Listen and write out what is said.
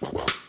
Well.